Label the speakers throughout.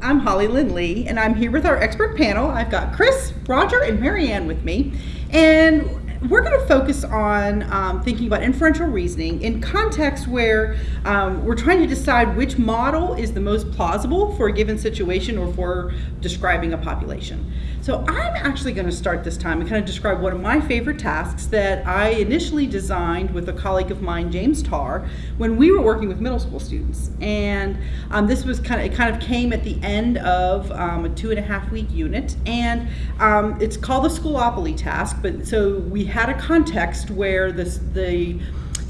Speaker 1: I'm Hollylynne Lee, and I'm here with our expert panel. I've got Chris, Roger, and Marianne with me. And we're going to focus on um, thinking about inferential reasoning in contexts where um, we're trying to decide which model is the most plausible for a given situation or for describing a population. So I'm actually going to start this time and kind of describe one of my favorite tasks that I initially designed with a colleague of mine, James Tarr, when we were working with middle school students. And um, this was kind of, it kind of came at the end of um, a two and a half week unit. And um, it's called the Schoolopoly task, but so we had a context where this, the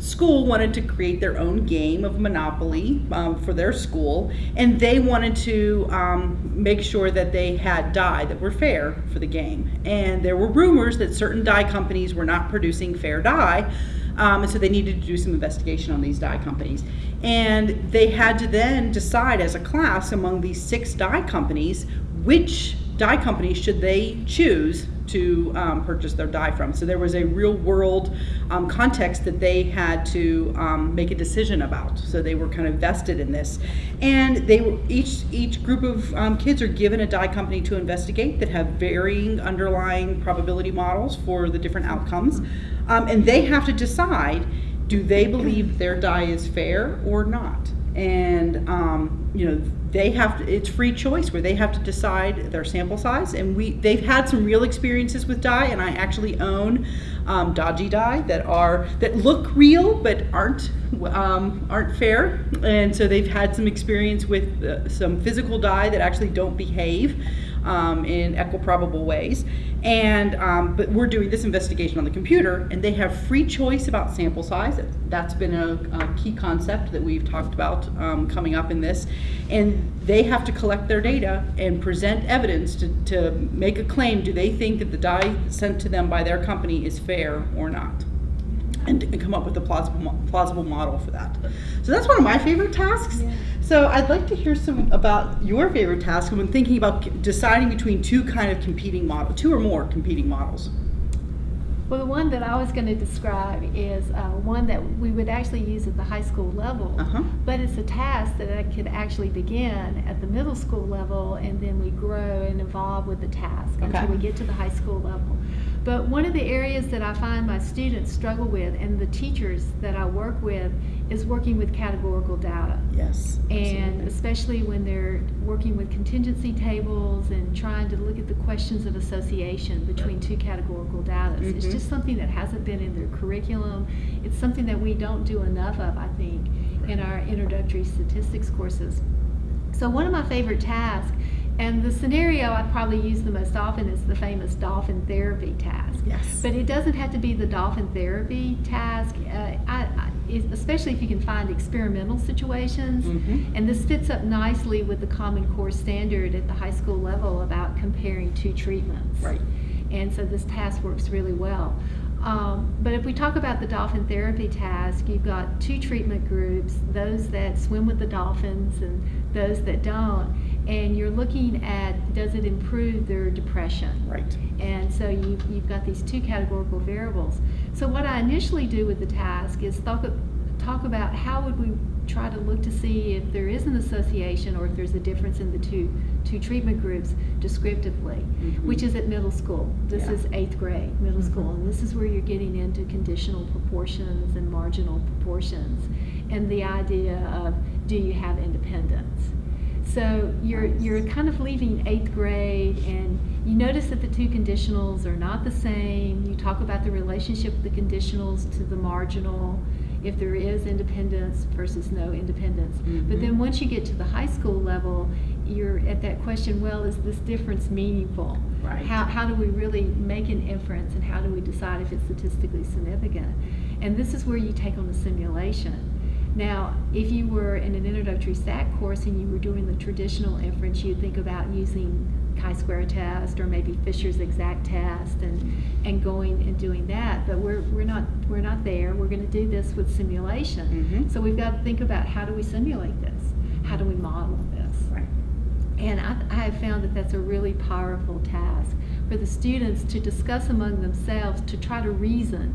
Speaker 1: school wanted to create their own game of Monopoly um, for their school, and they wanted to um, make sure that they had die that were fair for the game. And there were rumors that certain die companies were not producing fair die, um, and so they needed to do some investigation on these die companies. And they had to then decide as a class among these six die companies which die company should they choose to um, purchase their die from. So there was a real world um, context that they had to um, make a decision about. So they were kind of vested in this, and they were each each group of um, kids are given a die company to investigate that have varying underlying probability models for the different outcomes, um, and they have to decide do they believe their die is fair or not and um, you know they have to, it's free choice where they have to decide their sample size. And we they've had some real experiences with die and I actually own um, dodgy die that are that look real but aren't um, aren't fair and so they've had some experience with uh, some physical die that actually don't behave um, in equiprobable ways. And um, but we're doing this investigation on the computer, and they have free choice about sample size. That's been a, a key concept that we've talked about um, coming up in this. And they have to collect their data and present evidence to, to make a claim. Do they think that the die sent to them by their company is fair or not? And, and come up with a plausible, plausible model for that. So that's one of my favorite tasks. Yeah. So I'd like to hear some about your favorite task when thinking about deciding between two kind of competing models, two or more competing models.
Speaker 2: Well, the one that I was going to describe is uh, one that we would actually use at the high school level, uh -huh. but it's a task that I could actually begin at the middle school level, and then we grow and evolve with the task okay. until we get to the high school level. But one of the areas that I find my students struggle with and the teachers that I work with is working with categorical data.
Speaker 1: Yes.
Speaker 2: And especially when they're working with contingency tables and trying to look at the questions of association between two categorical data. Mm -hmm. It's mm-hmm. just something that hasn't been in their curriculum. It's something that we don't do enough of, I think, in our introductory statistics courses. So one of my favorite tasks and the scenario I probably use the most often is the famous dolphin therapy task.
Speaker 1: Yes.
Speaker 2: But it doesn't have to be the dolphin therapy task, uh, I, I, especially if you can find experimental situations. Mm -hmm. And this fits up nicely with the Common Core standard at the high school level about comparing two treatments.
Speaker 1: Right.
Speaker 2: And so this task works really well. Um, but if we talk about the dolphin therapy task, you've got two treatment groups, those that swim with the dolphins and those that don't and you're looking at does it improve their depression.
Speaker 1: Right.
Speaker 2: And so you've, you've got these two categorical variables. So what I initially do with the task is talk, talk about how would we try to look to see if there is an association or if there's a difference in the two two treatment groups descriptively, mm -hmm. which is at middle school. This yeah. is eighth grade, middle mm -hmm. school, and this is where you're getting into conditional proportions and marginal proportions, and the idea of do you have independence? So you're, you're kind of leaving eighth grade and you notice that the two conditionals are not the same. You talk about the relationship of the conditionals to the marginal, if there is independence versus no independence. Mm -hmm. But then once you get to the high school level, you're at that question, well, is this difference meaningful?
Speaker 1: Right.
Speaker 2: How, how do we really make an inference and how do we decide if it's statistically significant? And this is where you take on a simulation. Now, if you were in an introductory STAT course and you were doing the traditional inference, you'd think about using chi-square test or maybe Fisher's exact test and, and going and doing that. But we're, we're, not, we're not there. We're going to do this with simulation. Mm -hmm. So we've got to think about how do we simulate this? How do we model this?
Speaker 1: Right.
Speaker 2: And I, I have found that that's a really powerful task for the students to discuss among themselves to try to reason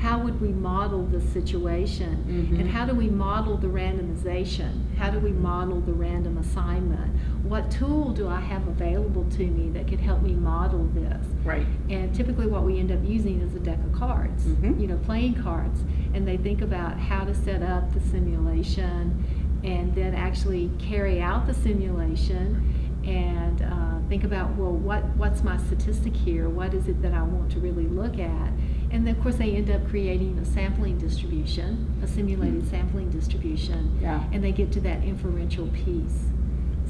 Speaker 2: how would we model the situation?
Speaker 1: Mhm.
Speaker 2: And how do we model the randomization? How do we model the random assignment? What tool do I have available to me that could help me model this?
Speaker 1: Right.
Speaker 2: And typically what we end up using is a deck of cards,
Speaker 1: Mhm.
Speaker 2: you know, playing cards. And they think about how to set up the simulation and then actually carry out the simulation and uh, think about, well, what, what's my statistic here? What is it that I want to really look at? And then, of course, they end up creating a sampling distribution, a simulated sampling distribution
Speaker 1: Yeah.
Speaker 2: and they get to that inferential piece.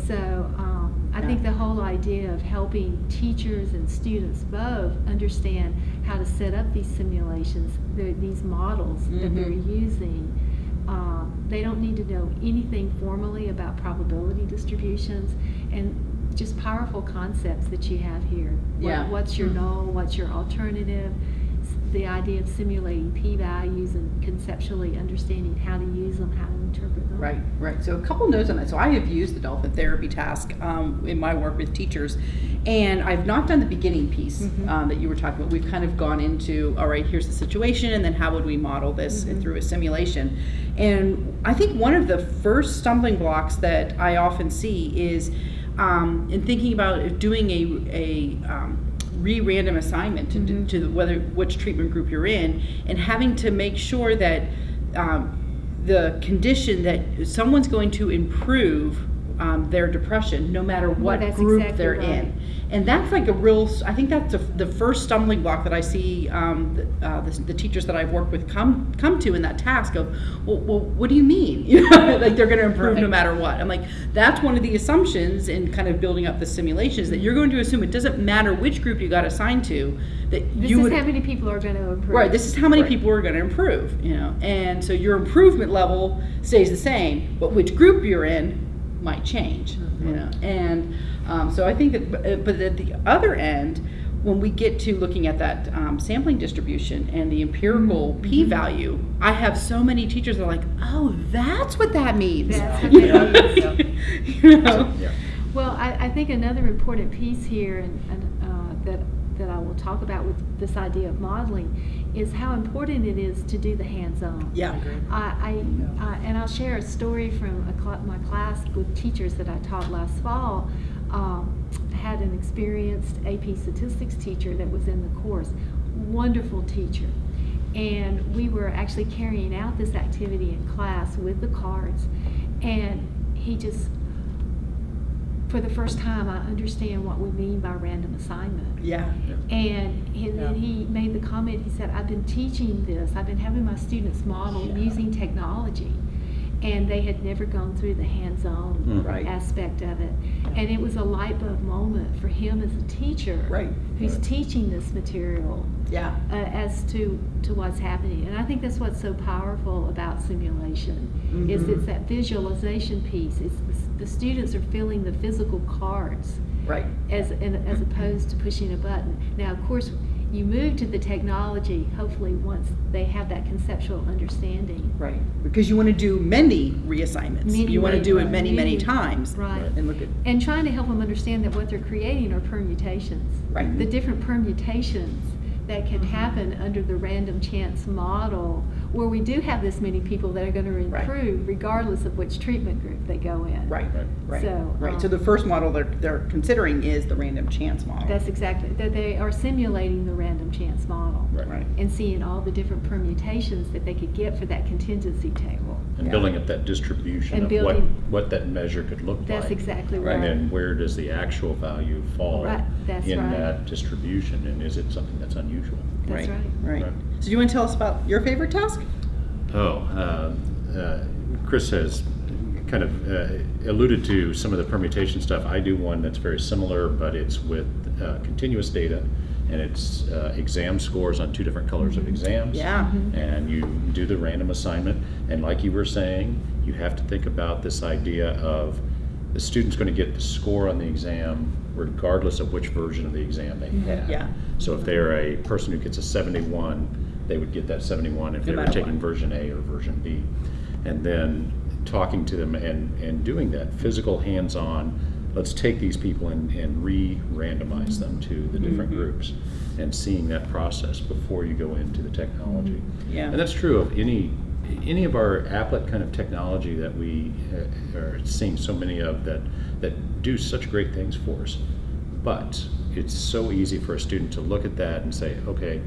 Speaker 2: So um, I think the whole idea of helping teachers and students both understand how to set up these simulations, the- these models that they're
Speaker 1: Mhm.
Speaker 2: using. Um, they don't need to know anything formally about probability distributions and just powerful concepts that you have here. What-
Speaker 1: Yeah.
Speaker 2: What's your
Speaker 1: Mhm.
Speaker 2: null? What's your alternative? The idea of simulating p-values and conceptually understanding how to use them, how to interpret them.
Speaker 1: Right, right. So a couple notes on that. So I have used the dolphin therapy task um, in my work with teachers, and I've not done the beginning piece
Speaker 2: Mhm.
Speaker 1: um, that you were talking about. We've kind of gone into, all right, here's the situation, and then how would we model this
Speaker 2: Mhm.
Speaker 1: through a simulation? And I think one of the first stumbling blocks that I often see is um, in thinking about doing a, a um, re-random assignment to,
Speaker 2: Mhm.
Speaker 1: to whether which treatment group you're in, and having to make sure that um, the condition that someone's going to improve um, their depression no matter what
Speaker 2: that's
Speaker 1: group
Speaker 2: exactly
Speaker 1: they're
Speaker 2: right.
Speaker 1: in. And that's like a real, I think that's the, the first stumbling block that I see um, the, uh, the, the teachers that I've worked with come come to in that task of, well, well what do you mean? You know, like they're going to improve no matter what. I'm like, that's one of the assumptions in kind of building up the simulations that you're going to assume it doesn't matter which group you got assigned to, that
Speaker 2: This
Speaker 1: you
Speaker 2: is
Speaker 1: would
Speaker 2: how many people are going to improve.
Speaker 1: Right. This is how many
Speaker 3: Right.
Speaker 1: people are going to improve, you know, and so your improvement level stays the same, but which group you're in might change, you know. And um, so I think that, but- uh, at the other end, when we get to looking at that um, sampling distribution and the empirical
Speaker 2: Mhm.
Speaker 1: p-value, I have so many teachers that are like, "Oh, that's what that means,"
Speaker 2: That's what that
Speaker 1: know.
Speaker 2: means.
Speaker 1: you know?
Speaker 3: Yeah.
Speaker 2: Well, I, I think another important piece here and, and uh, that, that I will talk about with this idea of modeling is how important it is to do the hands-on.
Speaker 1: Yeah.
Speaker 2: I, I, I, and I'll share a story from a cl- my class with teachers that I taught last fall. Um, had an experienced AP statistics teacher that was in the course. Wonderful teacher. And we were actually carrying out this activity in class with the cards. And he just, for the first time, I understand what we mean by random assignment.
Speaker 1: Yeah.
Speaker 2: And he,
Speaker 3: Yeah.
Speaker 2: then he made the comment, he said, I've been teaching this, I've been having my students model
Speaker 3: Yeah.
Speaker 2: using technology. And they had never gone through the hands-on
Speaker 3: Mhm.
Speaker 1: Right.
Speaker 2: aspect of it. And it was a light bulb moment for him as a teacher.
Speaker 1: Right.
Speaker 2: Who's
Speaker 3: Right.
Speaker 2: teaching this material
Speaker 1: Yeah.
Speaker 2: uh, as to, to what's happening. And I think that's what's so powerful about simulation, is
Speaker 1: Mhm.
Speaker 2: it's that visualization piece. It's the, the students are feeling the physical cards
Speaker 1: Right.
Speaker 2: as, and, as opposed to pushing a button. Now, of course, you move to the technology, hopefully, once they have that conceptual understanding.
Speaker 1: Right. Because you want to do many reassignments.
Speaker 2: Many,
Speaker 1: you want to do it many, many
Speaker 2: Many.
Speaker 1: times.
Speaker 2: Right.
Speaker 1: And look at
Speaker 2: And trying to help them understand that what they're creating are permutations.
Speaker 1: Right.
Speaker 2: The different permutations that can happen under the random chance model, where we do have this many people that are going to
Speaker 1: Right.
Speaker 2: improve regardless of which treatment group they go in.
Speaker 1: Right,
Speaker 3: Right.
Speaker 1: right,
Speaker 2: So,
Speaker 1: right. So
Speaker 2: um,
Speaker 1: the first model they're, they're considering is the random chance model.
Speaker 2: That's exactly, that they are simulating the random chance model.
Speaker 3: Right.
Speaker 1: right.
Speaker 2: And seeing all the different permutations that they could get for that contingency table.
Speaker 3: And
Speaker 1: Yeah.
Speaker 3: building up that distribution
Speaker 2: And
Speaker 3: of what,
Speaker 2: building-
Speaker 3: what that measure could look like.
Speaker 2: That's exactly
Speaker 1: Right.
Speaker 3: And then where does the actual value fall
Speaker 2: Right,
Speaker 3: in
Speaker 2: right.
Speaker 3: that distribution, and is it something that's unusual?
Speaker 2: That's right.
Speaker 1: Right.
Speaker 3: Right.
Speaker 1: So do you want to tell us about your favorite task?
Speaker 3: Oh, uh, uh, Chris has kind of uh, alluded to some of the permutation stuff. I do one that's very similar, but it's with uh, continuous data, and it's uh, exam scores on two different colors of exams.
Speaker 1: Yeah.
Speaker 3: And you do the random assignment, and like you were saying, you have to think about this idea of the student's going to get the score on the exam regardless of which version of the exam they had.
Speaker 1: Yeah.
Speaker 3: So if they're a person who gets a 71, they would get that 71 if
Speaker 1: No
Speaker 3: they were taking
Speaker 1: what.
Speaker 3: version A or version B. And then talking to them and, and doing that physical hands-on let's take these people and, and re-randomize them to the different
Speaker 1: Mhm.
Speaker 3: groups and seeing that process before you go into the technology.
Speaker 1: Yeah.
Speaker 3: And that's true of any any of our applet kind of technology that we uh, are seeing so many of that that do such great things for us. But it's so easy for a student to look at that and say, okay,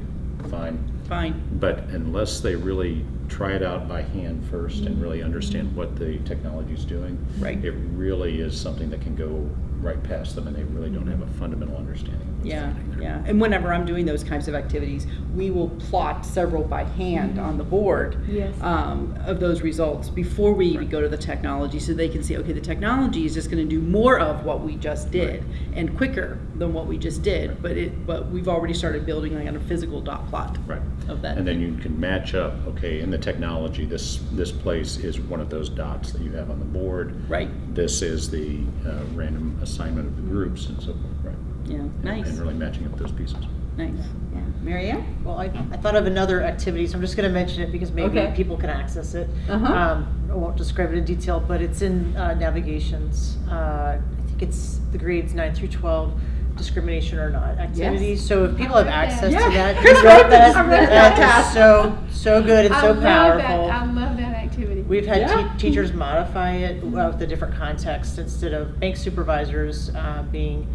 Speaker 3: fine.
Speaker 1: Fine.
Speaker 3: But unless they really try it out by hand first and really understand what the technology is doing,
Speaker 1: Right.
Speaker 3: it really is something that can go right past them and they really don't have a fundamental understanding of what's
Speaker 1: Yeah,
Speaker 3: there.
Speaker 1: yeah. And whenever I'm doing those kinds of activities, we will plot several by hand on the board
Speaker 2: Yes.
Speaker 1: um, of those results before we even go to the technology, so they can see, okay, the technology is just going to do more of what we just did and quicker than what we just did. But it, but we've already started building like on a physical dot plot
Speaker 3: Right.
Speaker 1: of that.
Speaker 3: And then you can match up, okay, in the technology, this, this place is one of those dots that you have on the board.
Speaker 1: Right.
Speaker 3: This is the uh, random assignment of the groups and so forth, right?
Speaker 1: Yeah. Nice.
Speaker 3: And really matching up those pieces.
Speaker 1: Nice. Yeah. Marianne.
Speaker 4: Well, I, I thought of another activity, so I'm just going to mention it because maybe
Speaker 1: Okay.
Speaker 4: people can access it.
Speaker 1: Uh-huh.
Speaker 4: Um, I won't describe it in detail, but it's in uh, navigations. Uh, I think it's the grades 9 through 12, discrimination or not activities. So if people have
Speaker 2: read that.
Speaker 4: access
Speaker 1: Yeah.
Speaker 4: to that,
Speaker 1: Chris
Speaker 4: you wrote
Speaker 1: read this. I read
Speaker 4: that
Speaker 1: that.
Speaker 4: is so, so good and
Speaker 2: I
Speaker 4: so
Speaker 2: love that.
Speaker 4: powerful.
Speaker 2: I love that activity.
Speaker 4: We've had
Speaker 1: Yeah.
Speaker 4: te- teachers modify it with the different context instead of bank supervisors uh, being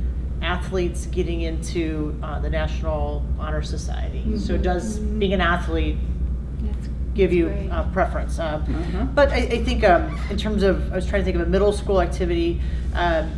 Speaker 4: athletes getting into uh, the National Honor Society. So does being an athlete give you
Speaker 2: great.
Speaker 4: uh, preference? Um,
Speaker 1: Uh-huh.
Speaker 4: But I, I think um, in terms of, I was trying to think of a middle school activity. Um,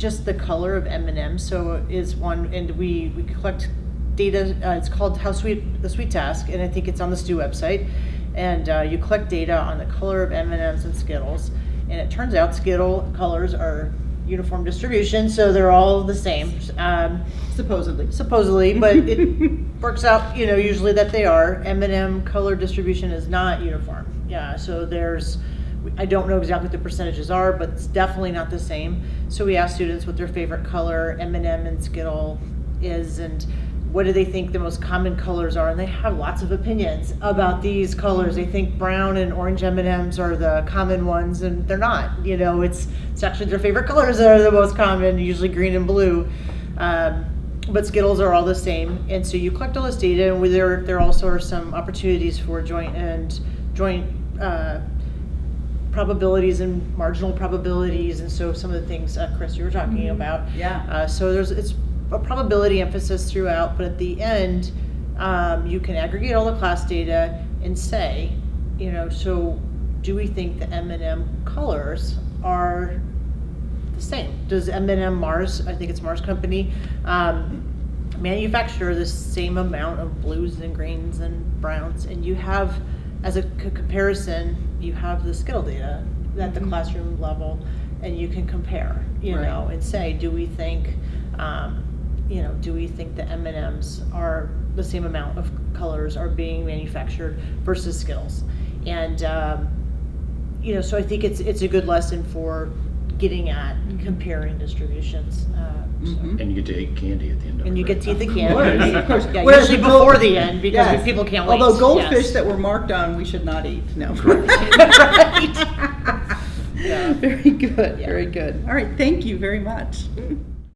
Speaker 4: just the color of M&M so is one and we, we collect data uh, it's called how sweet the sweet task and i think it's on the STEW website. And uh, you collect data on the color of m&ms and skittles and it turns out skittle colors are uniform distribution so they're all the same um,
Speaker 1: Supposedly.
Speaker 4: supposedly but it works out you know usually that they are. M&m color distribution is not uniform. Yeah so there's i don't know exactly what the percentages are but it's definitely not the same. So we ask students what their favorite color m&m and skittle is and what do they think the most common colors are? And they have lots of opinions about these colors. They think brown and orange m&ms are the common ones and they're not you know it's it's actually their favorite colors that are the most common usually green and blue. Um, but Skittles are all the same, and so you collect all this data, and there there also are some opportunities for joint and joint uh, probabilities and marginal probabilities, and so some of the things uh, Chris you were talking about.
Speaker 1: Yeah.
Speaker 4: Uh, so there's it's a probability emphasis throughout, but at the end, um, you can aggregate all the class data and say, you know, so do we think the M and M colors are the same. Does M&M Mars, I think it's Mars Company, um, manufacture the same amount of blues and greens and browns? And you have, as a c- comparison, you have the skill data at the
Speaker 1: Mhm.
Speaker 4: classroom level, and you can compare, you
Speaker 1: Right.
Speaker 4: know, and say, do we think, um, you know, do we think the M&Ms are the same amount of colors are being manufactured versus skills? And um, you know, so I think it's it's a good lesson for getting at comparing distributions. Uh, so.
Speaker 1: Mhm.
Speaker 3: And you get to eat candy at the end of it.
Speaker 4: And you get to eat the
Speaker 1: Of
Speaker 4: candy.
Speaker 1: course, of course.
Speaker 4: Yeah,
Speaker 1: Whereas
Speaker 4: usually
Speaker 1: the gold-
Speaker 4: before the end because
Speaker 1: Yes.
Speaker 4: people can't wait.
Speaker 1: Although goldfish
Speaker 4: Yes.
Speaker 1: that were marked on, we should not eat. No.
Speaker 4: Right. Yeah.
Speaker 1: Very good.
Speaker 4: Yeah.
Speaker 1: Very good. All right. Thank you very much.